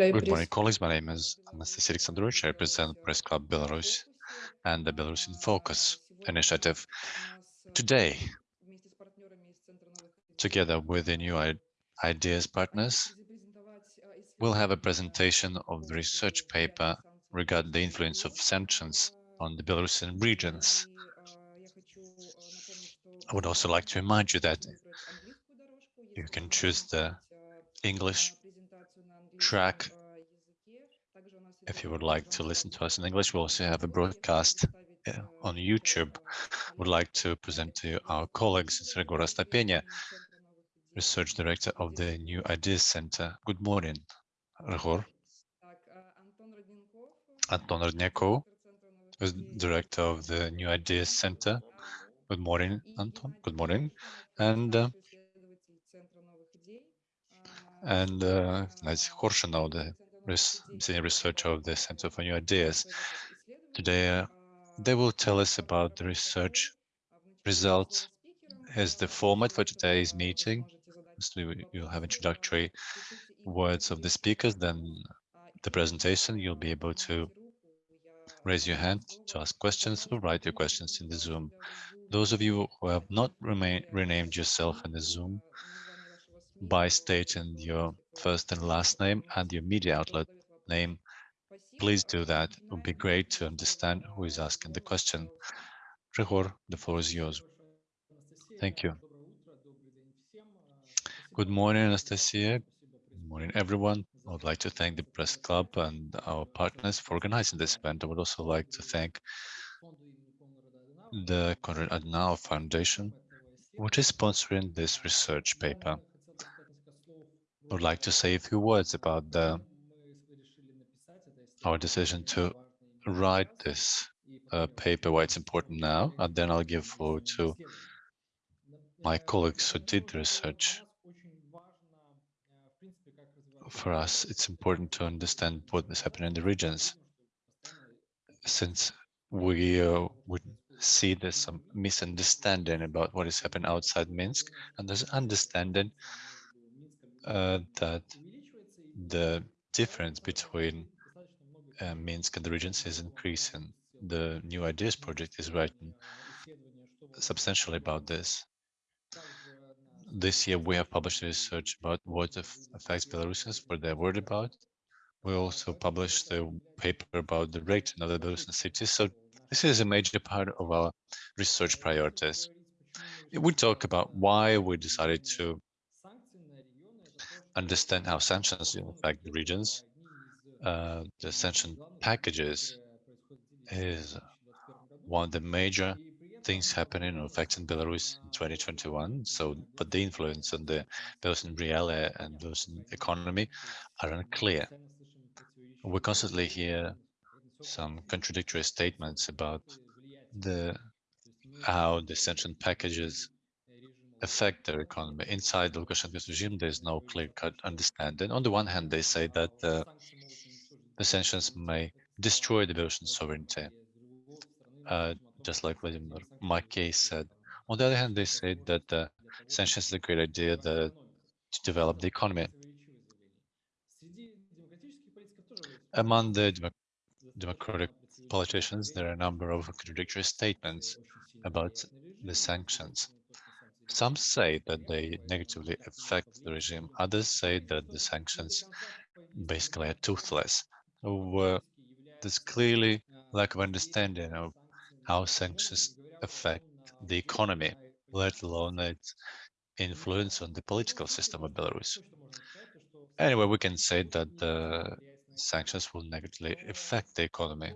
Good morning, colleagues. My name is Anastasia Alexandrovich. I represent Press Club Belarus and the Belarus in Focus initiative. Today, together with the new ideas partners, we'll have a presentation of the research paper regarding the influence of sanctions on the Belarusian regions. I would also like to remind you that you can choose the English track if you would like to listen to us in English. We also have a broadcast uh, on YouTube. Would like to present to you our colleagues, Ryhor Astapenia, Research Director of the New Ideas Center. Good morning, Ryhor. Anton Rodnyakov is Director of the New Ideas Center. Good morning, Anton. Good morning. And uh, and uh, Gennady Korshunov, the res senior researcher of the Center for New Ideas. Today, uh, they will tell us about the research results as the format for today's meeting. So you'll have introductory words of the speakers, then the presentation, you'll be able to raise your hand to ask questions or write your questions in the Zoom. Those of you who have not renamed yourself in the Zoom by stating your first and last name and your media outlet name, please do that. It would be great to understand who is asking the question. Ryhor, the floor is yours. Thank you. Good morning, Anastasia. Good morning, everyone. I would like to thank the Press Club and our partners for organizing this event. I would also like to thank the Konrad Adenauer Foundation, which is sponsoring this research paper. Would like to say a few words about the, our decision to write this uh, paper, why it's important now, and then I'll give floor to my colleagues who did research. For us, it's important to understand what is happening in the regions, since we uh, would see there's some misunderstanding about what is happening outside Minsk, and there's understanding uh, that the difference between uh, Minsk and the regions is increasing. The New Ideas Project is writing substantially about this. This year, we have published research about what affects Belarusians, what they're worried about. We also published a paper about the rate in other Belarusian cities. So this is a major part of our research priorities. We talk about why we decided to understand how sanctions affect the regions. Uh, the sanction packages is one of the major things happening or affecting Belarus in 2021. So, but the influence on the Belarusian reality and Belarusian economy are unclear. We constantly hear some contradictory statements about the how the sanction packages affect their economy. Inside the Lukashenko's regime, there's no clear-cut understanding. On the one hand, they say that uh, the sanctions may destroy the Belarusian sovereignty. Uh, just like Vladimir Makey said. On the other hand, they say that uh, sanctions is a great idea that, to develop the economy. Among the dem democratic politicians, there are a number of contradictory statements about the sanctions. Some say that they negatively affect the regime. Others say that the sanctions basically are toothless. Uh, there's clearly lack of understanding of how sanctions affect the economy, let alone its influence on the political system of Belarus. Anyway, we can say that the sanctions will negatively affect the economy.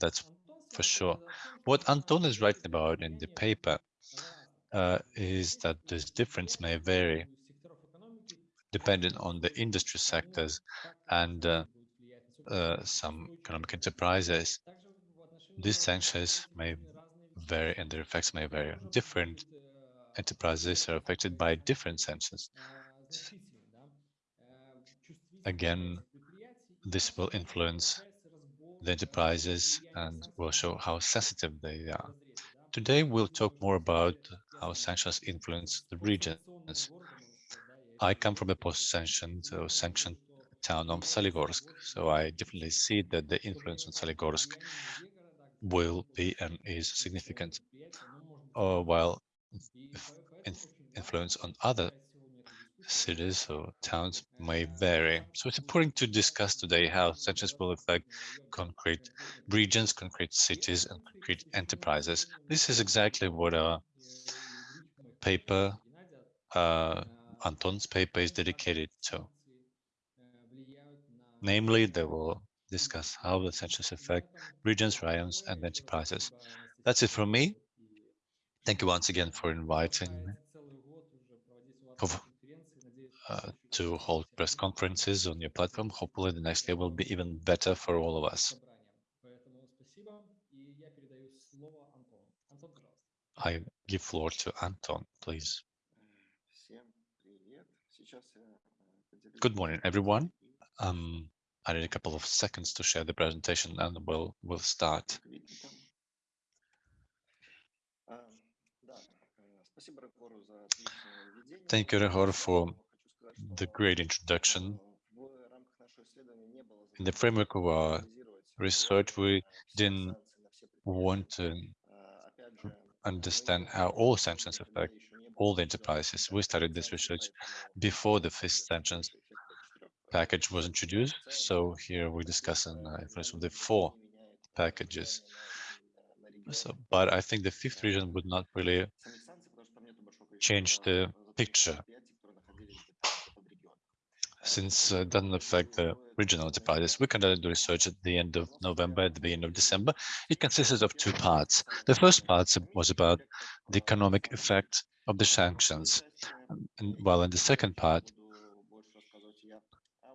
That's for sure. What Anton is writing about in the paper uh, is that this difference may vary depending on the industry sectors and uh, uh, some economic enterprises. These sanctions may vary and their effects may vary. Different enterprises are affected by different sanctions. Again, this will influence the enterprises and will show how sensitive they are. Today, we'll talk more about how sanctions influence the regions. I come from a post-sanction, so sanctioned town of Soligorsk. So I definitely see that the influence on Soligorsk will be and is significant, uh, while influence on other cities or towns may vary. So it's important to discuss today how sanctions will affect concrete regions, concrete cities, and concrete enterprises. This is exactly what our paper, uh, Anton's paper is dedicated to. Namely, they will discuss how the sanctions affect regions, raions, and enterprises. That's it from me. Thank you once again for inviting me uh, to hold press conferences on your platform. Hopefully the next year will be even better for all of us. I give floor to Anton, please. Good morning, everyone. Um, I need a couple of seconds to share the presentation and we'll, we'll start. Thank you, Ryhor, for the great introduction. In the framework of our research, we didn't want to understand how all sanctions affect all the enterprises. We started this research before the fifth sanctions package was introduced. So here we're discussing uh, of the four packages. So, but I think the fifth region would not really change the picture since uh, doesn't affect the regional enterprises. We conducted the research at the end of November, at the beginning of December. It consisted of two parts. The first part was about the economic effect of the sanctions. And while in the second part,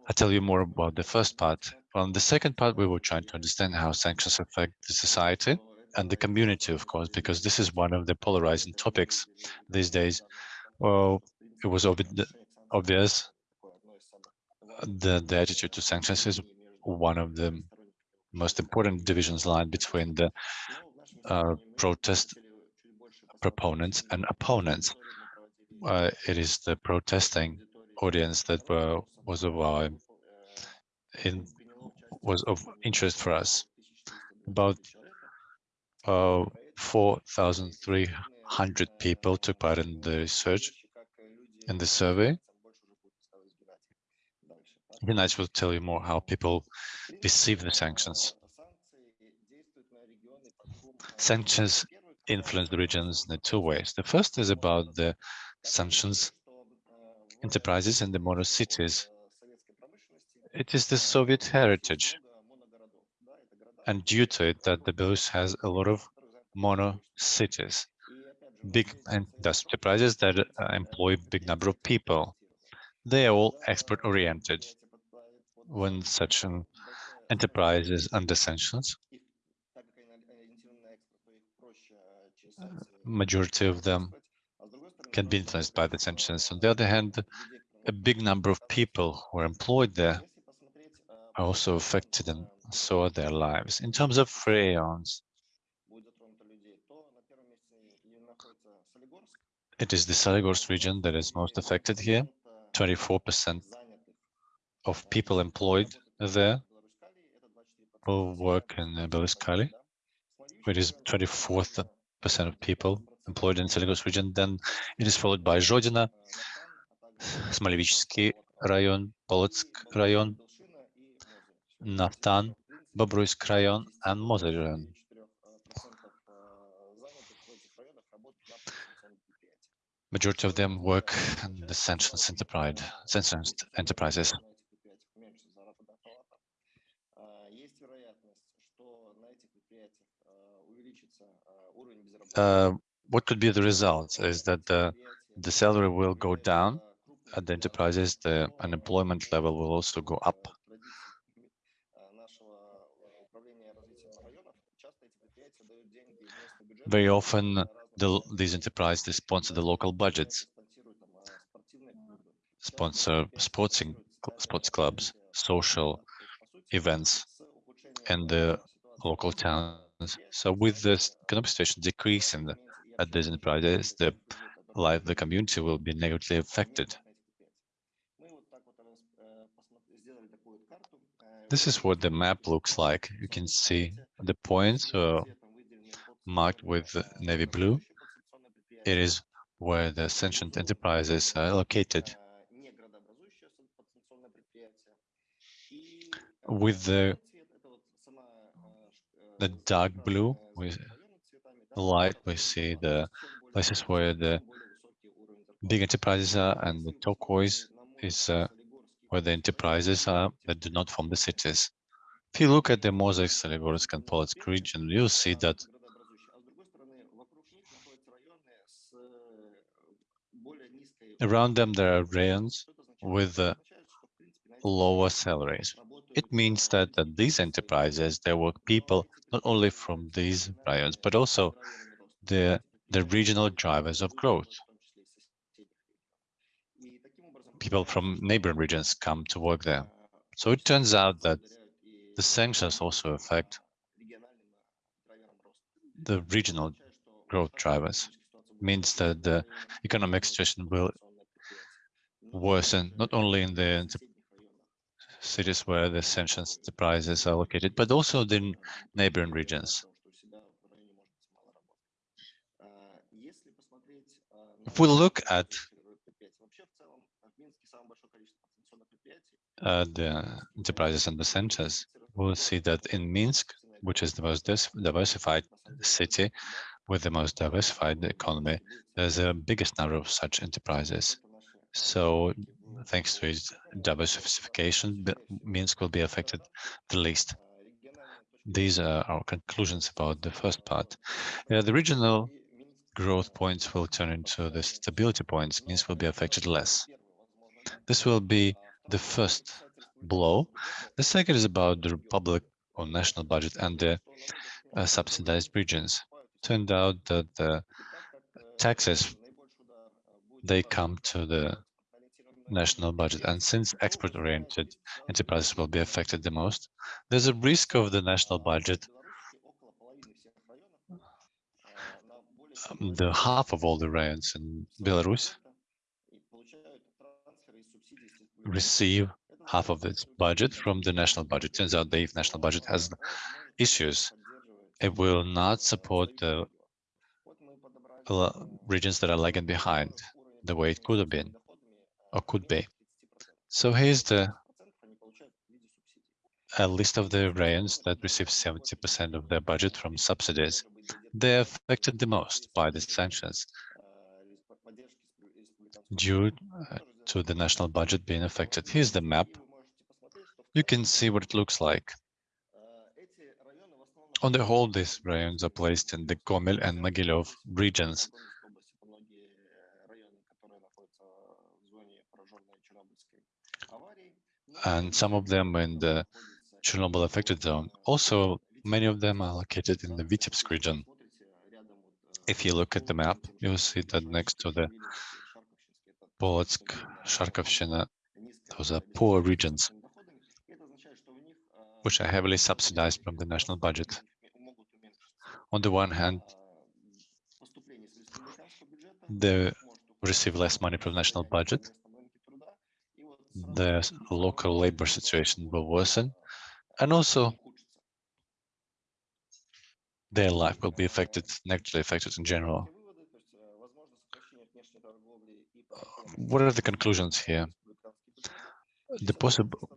I'll tell you more about the first part. Well, in the second part, we were trying to understand how sanctions affect the society and the community, of course, because this is one of the polarizing topics these days. Well, it was obvious the, the attitude to sanctions is one of the most important divisions line between the uh, protest proponents and opponents. Uh, it is the protesting audience that were, was of our in, was of interest for us. About uh, 4,300 people took part in the research in the survey. Gennady will tell you more how people perceive the sanctions. Sanctions influence the regions in two ways. The first is about the sanctions enterprises and the mono cities. It is the Soviet heritage. And due to it, that the Belarus has a lot of mono cities, big enterprises that uh, employ big number of people. They are all export oriented. When such an enterprise is under sanctions, uh, majority of them can be influenced by the sanctions. On the other hand, a big number of people who are employed there are also affected and so are their lives. In terms of raions, it is the Soligorsk region that is most affected here. 24% of people employed there who work in uh, Belaruskali. It is 24th percent of people employed in Soligorsk region. Then it is followed by Zhodina, Smolevichsky rayon, Polotsk rayon, Naftan, Bobruisk rayon, and Mozyr rayon. Majority of them work in the sanctions enterprise, sanctions enterprises. Uh, what could be the result is that the, the salary will go down at the enterprises, the unemployment level will also go up. Very often, the, these enterprises sponsor the local budgets, sponsor sporting, sports clubs, social events, and the local towns. So with this economic situation decreasing at these enterprises, the life of the community will be negatively affected. This is what the map looks like. You can see the points uh, marked with navy blue. It is where the sentient enterprises are located. With the, the dark blue, with light, we see the places where the big enterprises are, and the turquoise is uh, where the enterprises are that do not form the cities. If you look at the Mozyr, Soligorsk, and Polotsk region, you'll see that around them there are rayons with uh, lower salaries. It means that, that these enterprises, there work people not only from these rayons, but also the, the regional drivers of growth people from neighboring regions come to work there. So it turns out that the sanctions also affect the regional growth drivers. Means that the economic situation will worsen not only in the cities where the sanctions enterprises are located, but also in neighboring regions. If we look at uh, the enterprises and the centers, we'll see that in Minsk, which is the most diversified city with the most diversified economy, there's a biggest number of such enterprises. So thanks to its diversification, Minsk will be affected the least. These are our conclusions about the first part. Uh, the regional growth points will turn into the stability points, Minsk will be affected less. This will be the first blow. The second is about the public or national budget and the uh, subsidized regions. Turned out that the taxes, they come to the national budget. And since export-oriented enterprises will be affected the most, there's a risk of the national budget um, the half of all the rayons in Belarus receive half of its budget from the national budget. Turns out the national budget has issues. It will not support the regions that are lagging behind the way it could have been or could be. So here's the a list of the rayons that receive 70% of their budget from subsidies. They're affected the most by the sanctions due uh, to the national budget being affected. Here's the map. You can see what it looks like. On the whole, these rayons are placed in the Gomel and Mogilev regions. And some of them in the Chernobyl affected zone. Also, many of them are located in the Vitebsk region. If you look at the map, you'll see that next to the Polotsk, Kharkovshchina, those are poor regions, which are heavily subsidized from the national budget. On the one hand, they receive less money from the national budget, the local labor situation will worsen, and also their life will be affected, negatively affected in general. what are the conclusions here? The possible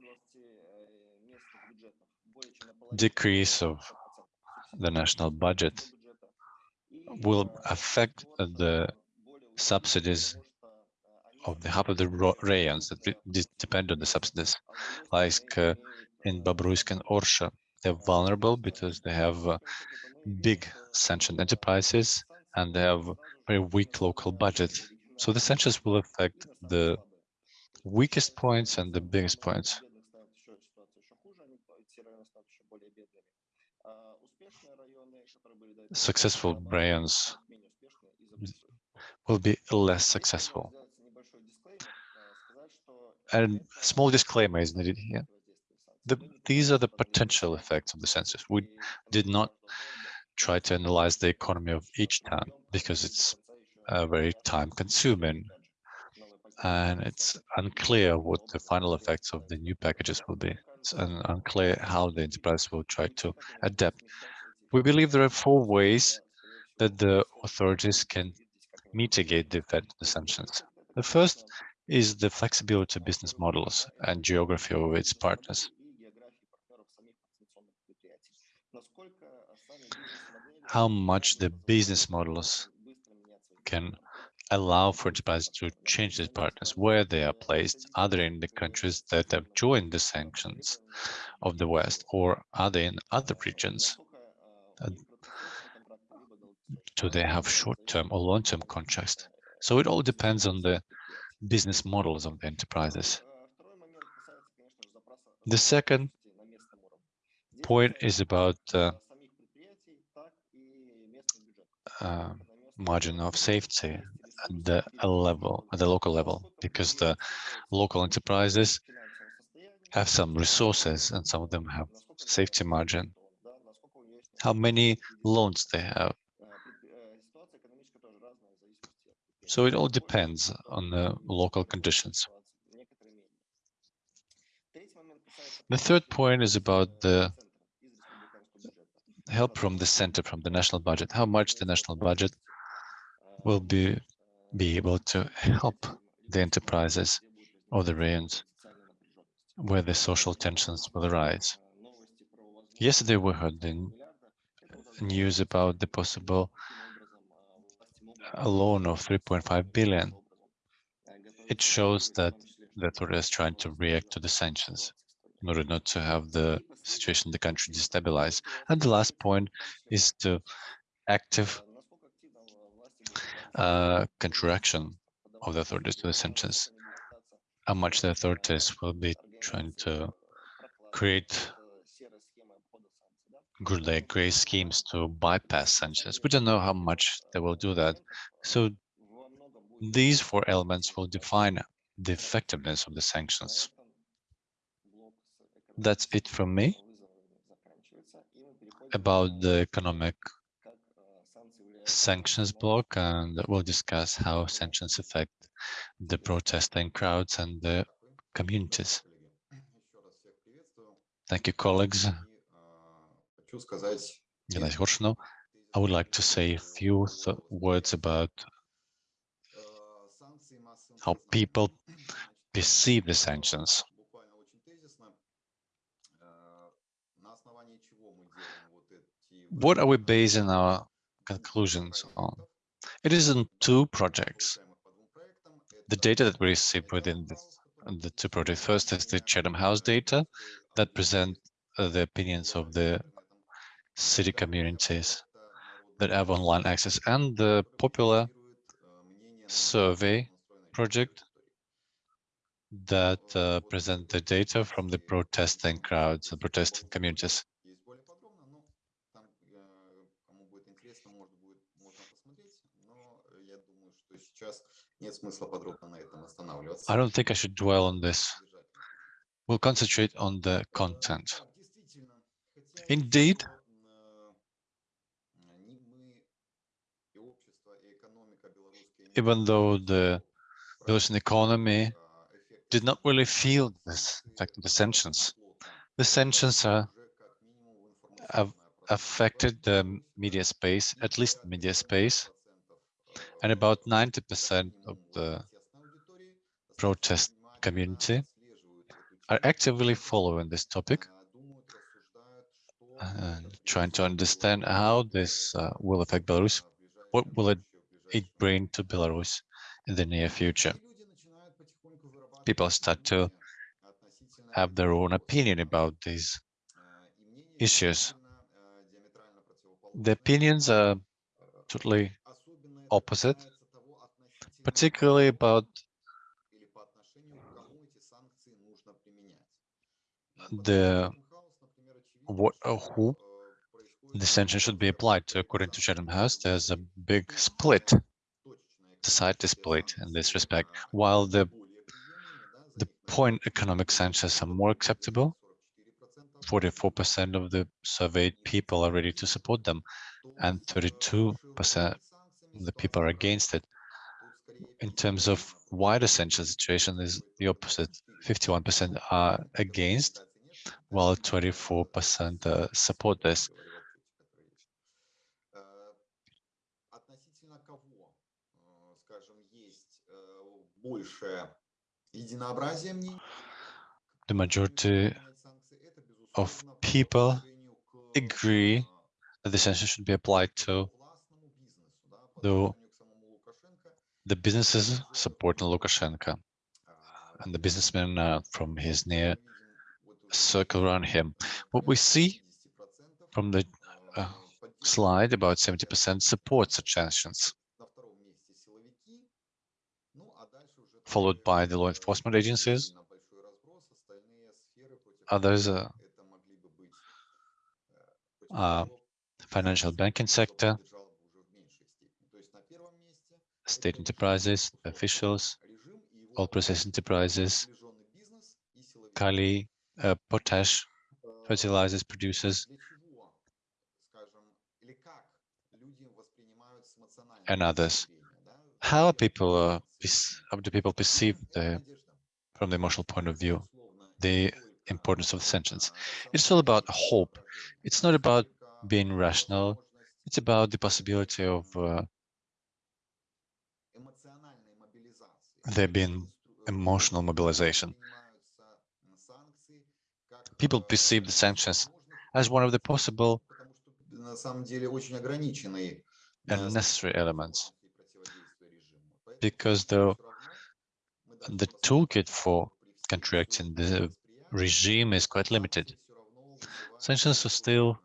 decrease of the national budget will affect the subsidies of the half of the rayons that depend on the subsidies, like uh, in Babruisk and Orsha. They're vulnerable because they have uh, big sanctioned enterprises and they have very weak local budget. So the sanctions will affect the weakest points and the biggest points. Successful rayons will be less successful. And a small disclaimer is needed here. The, these are the potential effects of the census. We did not try to analyze the economy of each town because it's uh, very time consuming and it's unclear what the final effects of the new packages will be. it's unclear how the enterprise will try to adapt. We believe there are four ways that the authorities can mitigate the effect of the sanctions. The first is the flexibility of business models and geography of its partners. How much the business models can allow for enterprises to change their partners, where they are placed, are they in the countries that have joined the sanctions of the West, or are they in other regions? Do they have short-term or long-term contracts? So it all depends on the business models of the enterprises. The second point is about uh, uh, margin of safety at the level, at the local level, because the local enterprises have some resources and some of them have safety margin. How many loans they have. So it all depends on the local conditions. The third point is about the help from the center, from the national budget, how much the national budget will be be able to help the enterprises or the regions where the social tensions will arise. Yesterday we heard the news about the possible loan of 3.5 billion. It shows that the authorities is trying to react to the sanctions in order not to have the situation in the country destabilized. And the last point is to active uh, contraction of the authorities to the sanctions. How much the authorities will be trying to create good gray schemes to bypass sanctions. We don't know how much they will do that. So these four elements will define the effectiveness of the sanctions. That's it from me about the economic sanctions block, and we'll discuss how sanctions affect the protesting crowds and the communities. Thank you, colleagues. I would like to say a few words about how people perceive the sanctions. What are we basing our conclusions on? It is in two projects. The data that we receive within the, the two projects. First is the Chatham House data that present uh, the opinions of the city communities that have online access and the popular survey project that uh, present the data from the protesting crowds and protesting communities. I don't think I should dwell on this. We'll concentrate on the content. Indeed, even though the Belarusian economy did not really feel this of the sanctions, the sanctions are, have affected the media space, at least media space, and about 90% of the protest community are actively following this topic and trying to understand how this uh, will affect Belarus. What will it, it bring to Belarus in the near future? People start to have their own opinion about these issues. The opinions are totally opposite, particularly about the what who the sanction should be applied to. According to Chatham House, there's a big split, society split in this respect. While the the point economic sanctions are more acceptable, 44% of the surveyed people are ready to support them, and 32% of the people are against it. In terms of wider sanctions situation is the opposite. 51% are against while 24% uh, support this. The majority of people agree that the sanctions should be applied to the, the businesses supporting Lukashenko and the businessmen uh, from his near circle around him. What we see from the uh, slide, about 70% support such sanctions, followed by the law enforcement agencies. Others uh, uh, financial banking sector, state enterprises, officials, all process enterprises, Kali, uh, potash, fertilizers producers, and others. How are people, uh, how do people perceive the, from the emotional point of view, the importance of sanctions? It's all about hope. It's not about being rational. It's about the possibility of uh, there being emotional mobilization. People perceive the sanctions as one of the possible and necessary elements because the the toolkit for contracting the regime is quite limited. Sanctions are still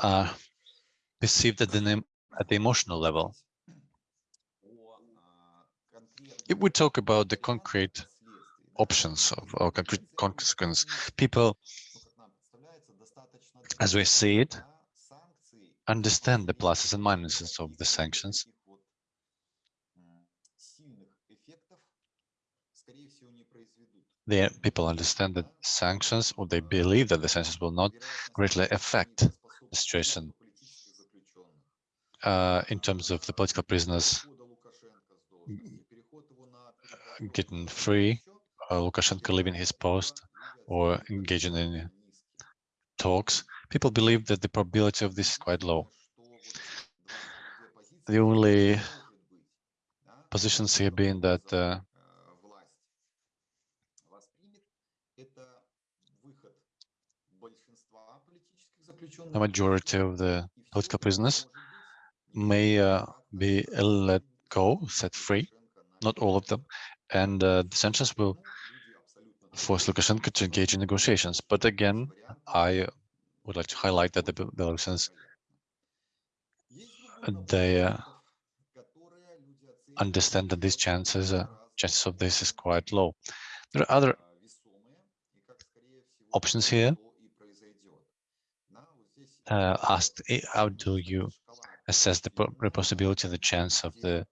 uh, perceived at the, at the emotional level. If we talk about the concrete options of or concrete consequence, people, as we see it, understand the pluses and minuses of the sanctions. The people understand that sanctions, or they believe that the sanctions will not greatly affect the situation uh, in terms of the political prisoners getting free, uh, Lukashenko leaving his post or engaging in talks, people believe that the probability of this is quite low. The only positions here being that uh, the majority of the political prisoners may uh, be let go, set free, not all of them, and uh, the sanctions will force Lukashenko to engage in negotiations. But again, I would like to highlight that the Belarusians, they uh, understand that these chances, uh, chances of this is quite low. There are other options here. Uh, asked, how do you assess the possibility, the chance of the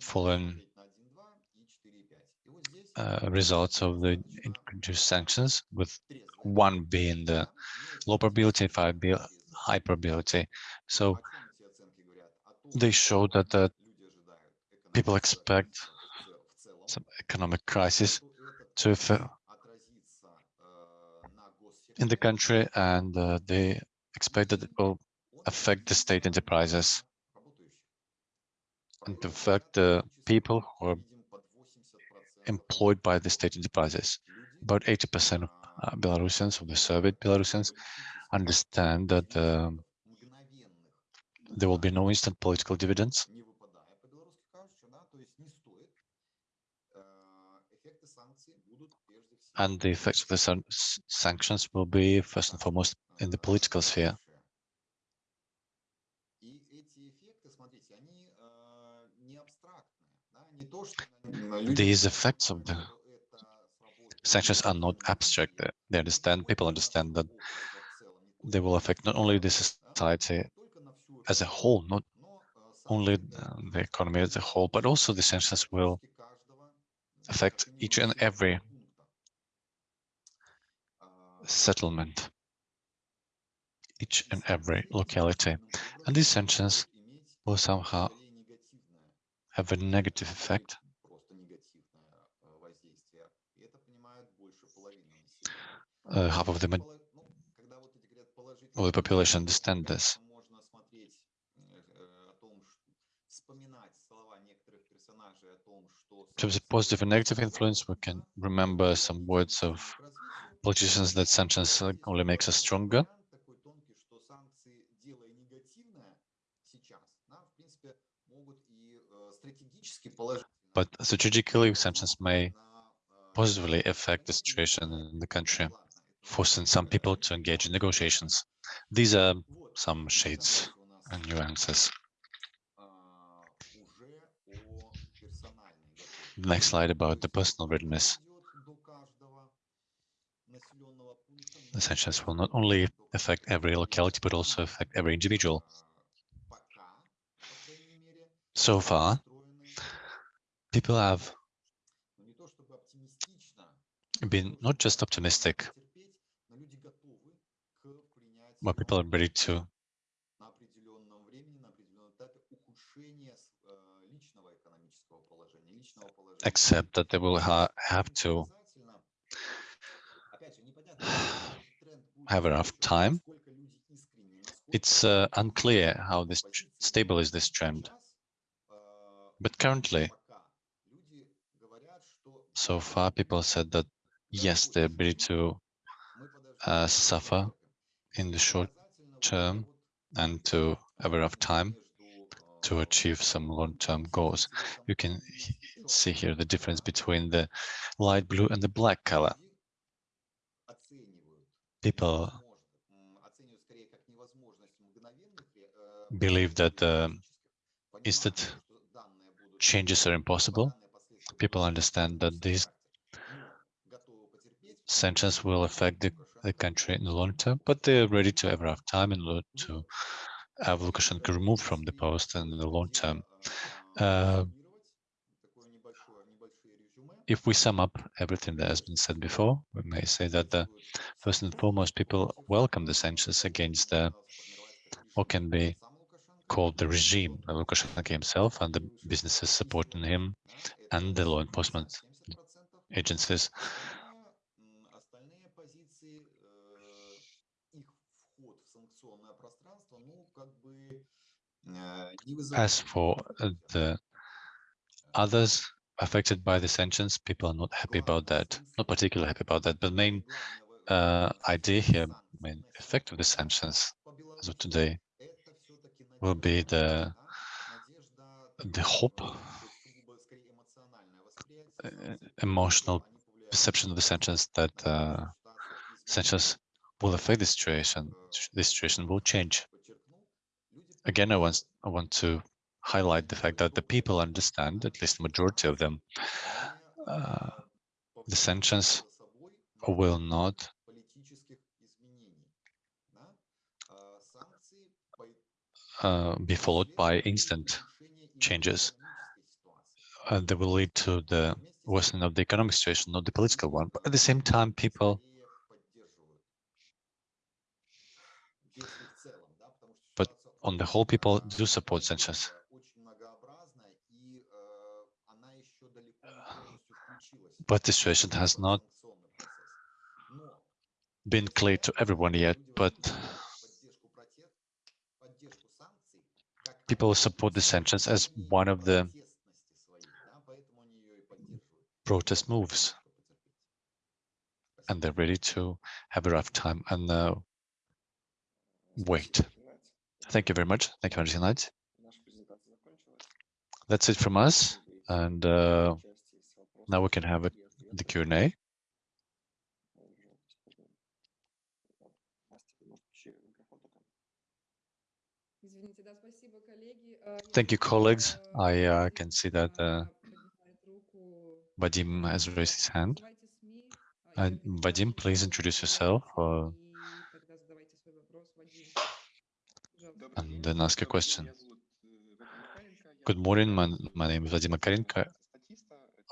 following uh, results of the introduced sanctions, with one being the low probability, five being high probability. So they show that the people expect some economic crisis to in the country, and uh, they expect that it will affect the state enterprises and affect the people who are employed by the state enterprises. About 80% of uh, Belarusians, of the surveyed Belarusians, understand that uh, there will be no instant political dividends. And the effects of the san sanctions will be first and foremost in the political sphere. These effects of the sanctions are not abstract. They understand, people understand that they will affect not only the society as a whole, not only the economy as a whole, but also the sanctions will affect each and every settlement each and every locality. And these sanctions will somehow have a negative effect. Uh, half of the, of the population understand this. In terms of positive and negative influence, we can remember some words of politicians that sentence only makes us stronger. But strategically, exemptions may positively affect the situation in the country, forcing some people to engage in negotiations. These are some shades and nuances. Next slide about the personal readiness. The sanctions will not only affect every locality, but also affect every individual. So far, people have been not just optimistic, but people are ready to accept that they will ha have to have enough time. It's uh, unclear how this stable is this trend. But currently, so far, people said that yes, they're ready to uh, suffer in the short term and to have enough time to achieve some long-term goals. You can see here the difference between the light blue and the black color. People believe that uh, instant changes are impossible, people understand that these sanctions will affect the, the country in the long term, but they're ready to ever have time in order to have Lukashenko removed from the post in the long term. Uh, if we sum up everything that has been said before, we may say that the first and foremost people welcome the sanctions against the, what can be called the regime, Lukashenko himself and the businesses supporting him and the law enforcement agencies. As for the others affected by the sanctions, people are not happy about that, not particularly happy about that, but main uh, idea here, main effect of the sanctions as of today will be the the hope, emotional perception of the sanctions that uh, will affect the situation. The situation will change. Again, I want I want to highlight the fact that the people understand, at least the majority of them, uh, the sanctions will not uh, be followed by instant changes. Uh, they will lead to the worsening of the economic situation, not the political one. But at the same time, people, But on the whole, people do support sanctions. But the situation has not been clear to everyone yet, but people support the sanctions as one of the protest moves, and they're ready to have a rough time and uh, wait. Thank you very much. Thank you, Knight. That's it from us, and uh, now we can have a, the Q&A. Thank you, colleagues. I uh, can see that uh, Vadim has raised his hand. Uh, Vadim, please introduce yourself uh, and then ask a question. Good morning. My, my name is Vadim Makarenko.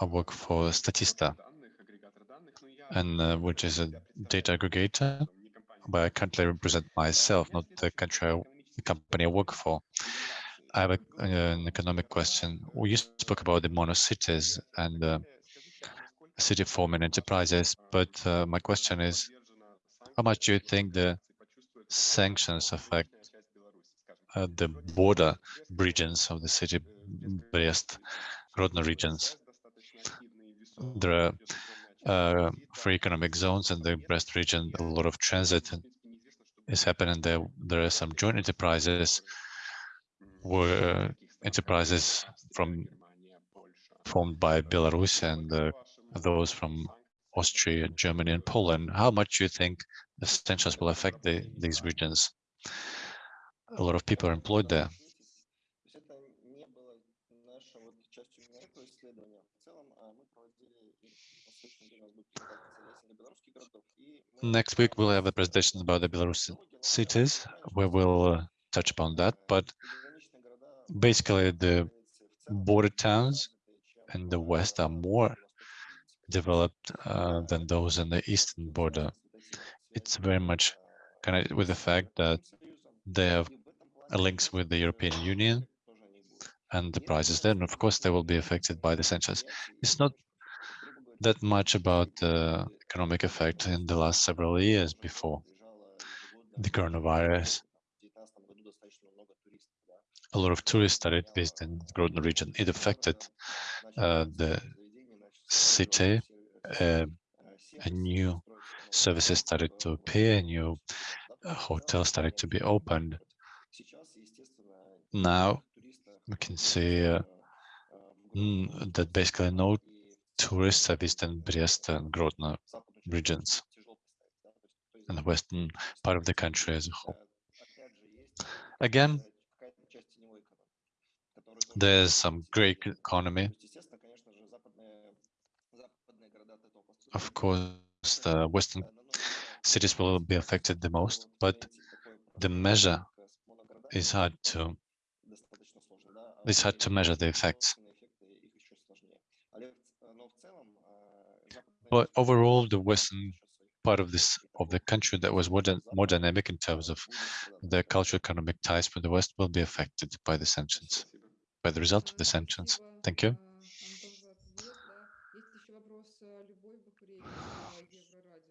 I work for Statista, and uh, which is a data aggregator, but I currently represent myself, not the country, I, the company I work for. I have a, an economic question. We you spoke about the mono cities and uh, city forming enterprises, but uh, my question is, how much do you think the sanctions affect uh, the border regions of the city, Brest, Grodno regions? There are uh, free economic zones in the Brest region, a lot of transit is happening there. There are some joint enterprises where enterprises from formed by Belarus and uh, those from Austria, Germany, and Poland. How much do you think the sanctions will affect the, these regions? A lot of people are employed there. Next week, we'll have a presentation about the Belarusian cities, where we'll uh, touch upon that. But basically, the border towns in the west are more developed uh, than those in the eastern border. It's very much connected with the fact that they have links with the European Union and the prices there. And of course, they will be affected by the sanctions. It's not that much about the economic effect in the last several years before the coronavirus. A lot of tourists started visiting the Grodno region. It affected uh, the city. Uh, new services started to appear, new uh, hotels started to be opened. Now we can see uh, mm, that basically no tourists have visited Brest and Grodno regions and the western part of the country as a whole. Again, there's some great economy. Of course, the western cities will be affected the most, but the measure is hard to it's hard to measure the effects. But overall, the western part of this of the country that was more, more dynamic in terms of the cultural economic ties with the West will be affected by the sanctions, by the result of the sanctions. Thank you.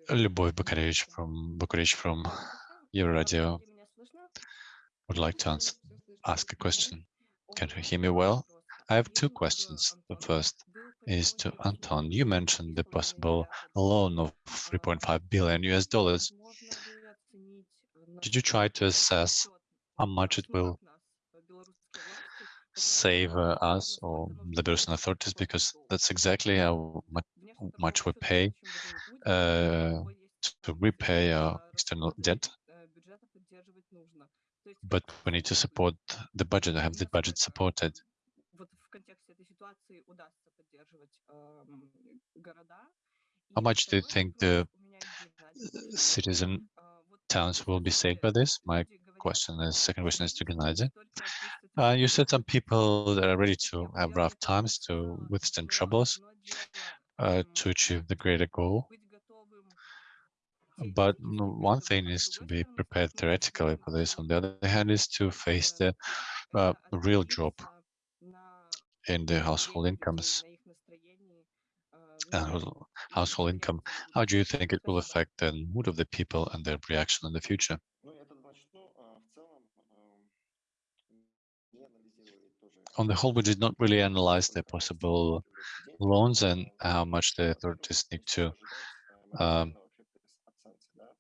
Любовь Бакаревич from Бакаревич from Euroradio would like to answer, ask a question. Can you hear me well? I have two questions. The first is to Anton. You mentioned the possible loan of 3.5 billion US dollars. Did you try to assess how much it will save uh, us or the Belarusian authorities? Because that's exactly how much we pay uh, to repay our external debt. But we need to support the budget, have the budget supported. How much do you think the citizen towns will be saved by this? My question is, second question is to Gennady. Uh, you said some people that are ready to have rough times to withstand troubles uh, to achieve the greater goal. But one thing is to be prepared theoretically for this. On the other hand, is to face the uh, real drop in the household incomes household income. How do you think it will affect the mood of the people and their reaction in the future? On the whole, we did not really analyze the possible loans and how much the authorities need to, um,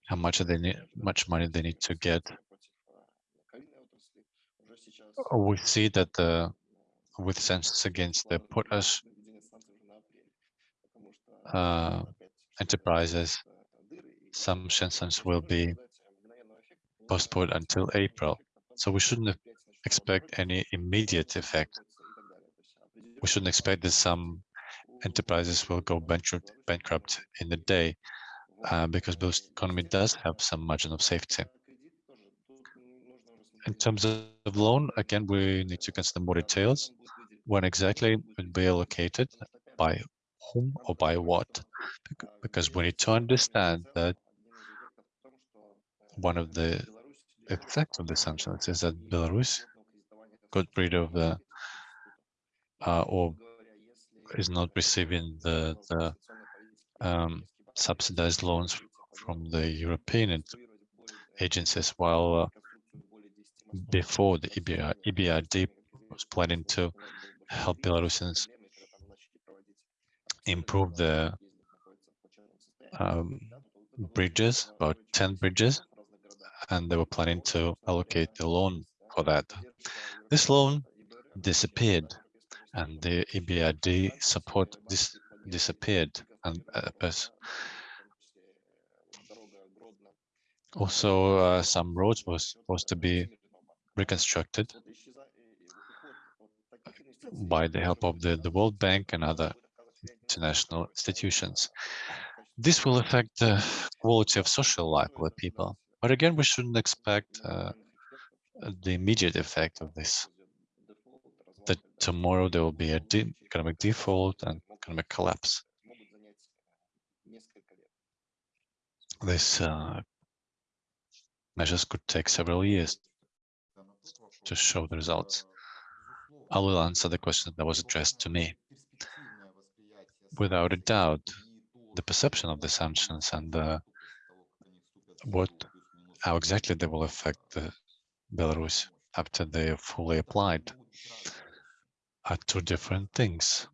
how much they need, much money they need to get. We see that the with sanctions against the potash uh, enterprises, some sanctions will be postponed until April. So we shouldn't expect any immediate effect. We shouldn't expect that some enterprises will go bankrupt, bankrupt in a day uh, because the economy does have some margin of safety. In terms of loan, again, we need to consider more details. When exactly it will be allocated, by whom or by what? Because we need to understand that one of the effects of the sanctions is that Belarus got rid of the uh, or is not receiving the, the um, subsidized loans from the European agencies, while uh, before the EBR, EBRD was planning to help Belarusians improve the um, bridges, about 10 bridges, and they were planning to allocate the loan for that. This loan disappeared, and the EBRD support dis disappeared, and uh, also uh, some roads were supposed to be reconstructed by the help of the, the World Bank and other international institutions. This will affect the quality of social life of the people. But again, we shouldn't expect uh, the immediate effect of this. That tomorrow there will be a de economic default and economic collapse. This uh, measures could take several years to show the results. I will answer the question that was addressed to me. Without a doubt, the perception of the sanctions and uh, what, how exactly they will affect Belarus after they are fully applied are two different things.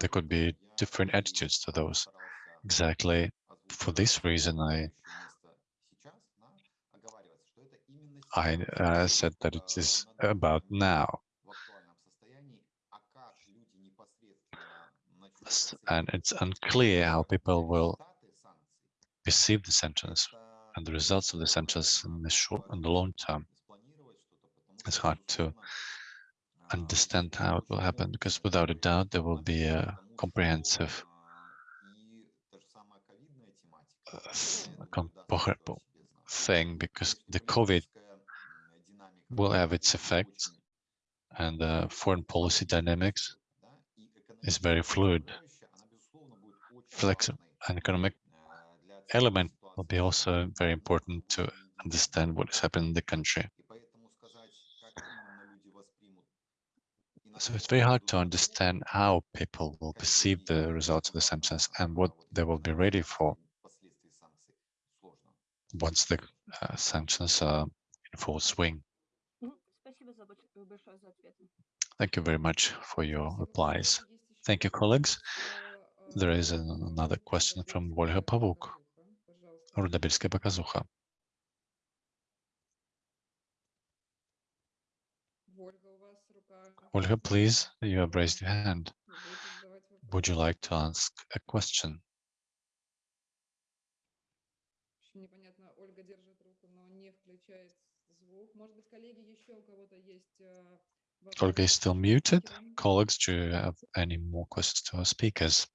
There could be different attitudes to those. Exactly for this reason, I I uh, said that it is about now, and it's unclear how people will perceive the sentence and the results of the sentence in the short and the long term. It's hard to understand how it will happen because without a doubt there will be a comprehensive uh, thing because the COVID will have its effects and the foreign policy dynamics is very fluid. Flexible and economic element will be also very important to understand what is happening in the country. So it's very hard to understand how people will perceive the results of the sanctions and what they will be ready for once the uh, sanctions are uh, in full swing. Thank you very much for your replies. Thank you, colleagues. There is another question from Volga Pavuk. Rudabelskie Bakazucha. Olga, please, you have raised your hand. Would you like to ask a question? Olga is still muted. Colleagues, do you have any more questions to our speakers?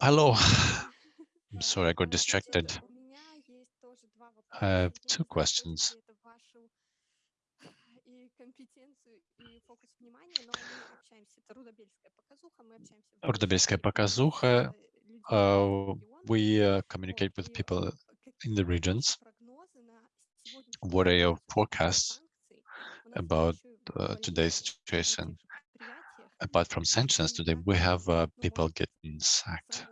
Hello. I'm sorry, I got distracted. I have э, two questions. Ordobelskaya Pokazuha, uh, we uh, communicate with people in the regions. What are your forecasts about uh, today's situation? apart from sanctions today, we mm-hmm. have uh, people getting sacked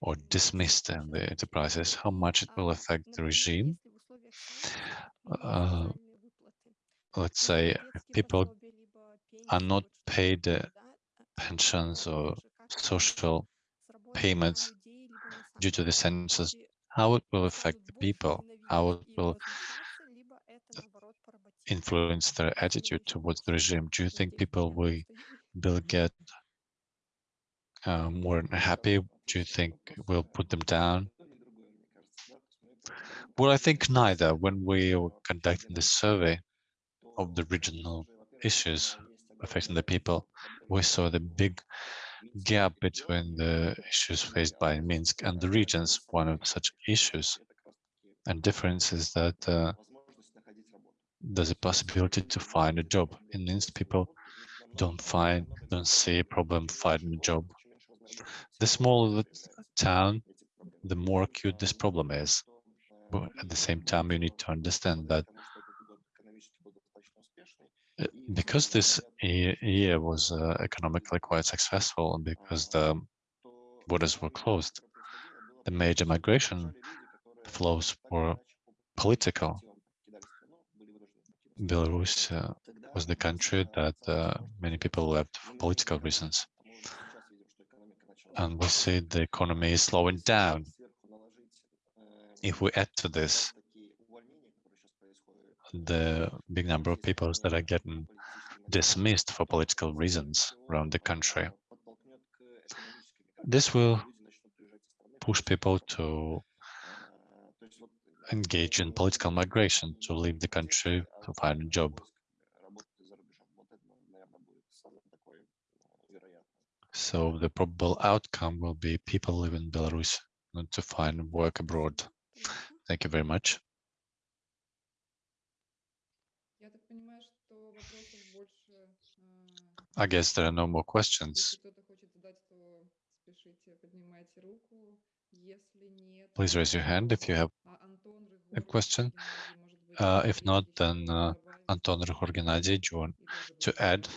or dismissed in the enterprises, how much it will affect the regime. Uh, let's say if people are not paid uh, pensions or social payments due to the sanctions, how it will affect the people, how it will influence their attitude towards the regime? Do you think people will, will get uh, more happy? Do you think we'll put them down? Well, I think neither. When we were conducting the survey of the regional issues affecting the people, we saw the big gap between the issues faced by Minsk and the regions. One of such issues and difference is that uh, there's a possibility to find a job. In Minsk, people don't find, don't see a problem finding a job. The smaller the town, the more acute this problem is. But at the same time, you need to understand that uh, because this year was uh, economically quite successful and because the borders were closed, the major migration flows were political. Belarus uh, was the country that uh, many people left for political reasons. And we see the economy is slowing down. If we add to this the big number of people that are getting dismissed for political reasons around the country, this will push people to engage in political migration to leave the country to find a job. So the probable outcome will be people leaving Belarus to find work abroad. Thank you very much. I guess there are no more questions. Please raise your hand if you have a question? Uh, if not, then uh, Anton Ryhor Gennady, do you want to add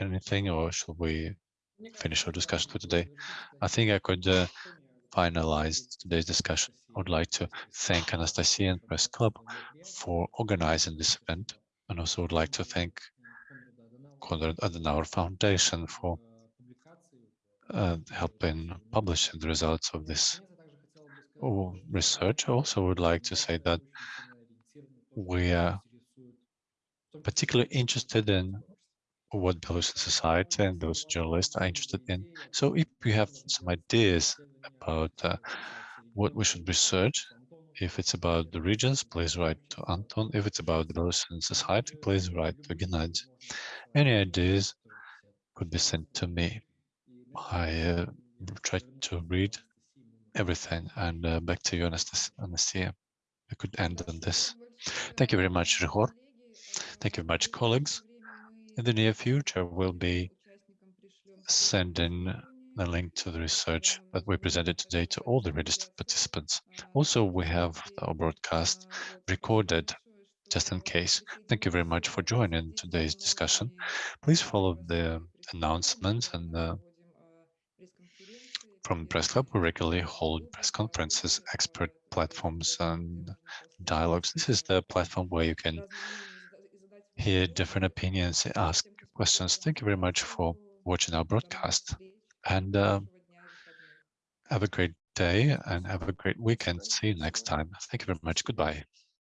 anything or should we finish our discussion for today? I think I could uh, finalize today's discussion. I would like to thank Anastasia and Press Club for organizing this event and also would like to thank Konrad Adenauer Foundation for uh, helping publish the results of this research. Also would like to say that we are particularly interested in what Belarusian society and those journalists are interested in. So if you have some ideas about uh, what we should research, if it's about the regions, please write to Anton. If it's about the Belarusian society, please write to Gennady. Any ideas could be sent to me. I uh, try to read everything. And uh, back to you, Anastas- Anastasia. I could end on this. Thank you very much, Ryhor. Thank you very much, colleagues. In the near future, we'll be sending the link to the research that we presented today to all the registered participants. Also, we have our broadcast recorded just in case. Thank you very much for joining today's discussion. Please follow the announcements and uh, from Press Club, we regularly hold press conferences, expert platforms and dialogues. This is the platform where you can hear different opinions, ask questions. Thank you very much for watching our broadcast and uh, have a great day and have a great weekend. See you next time. Thank you very much. Goodbye.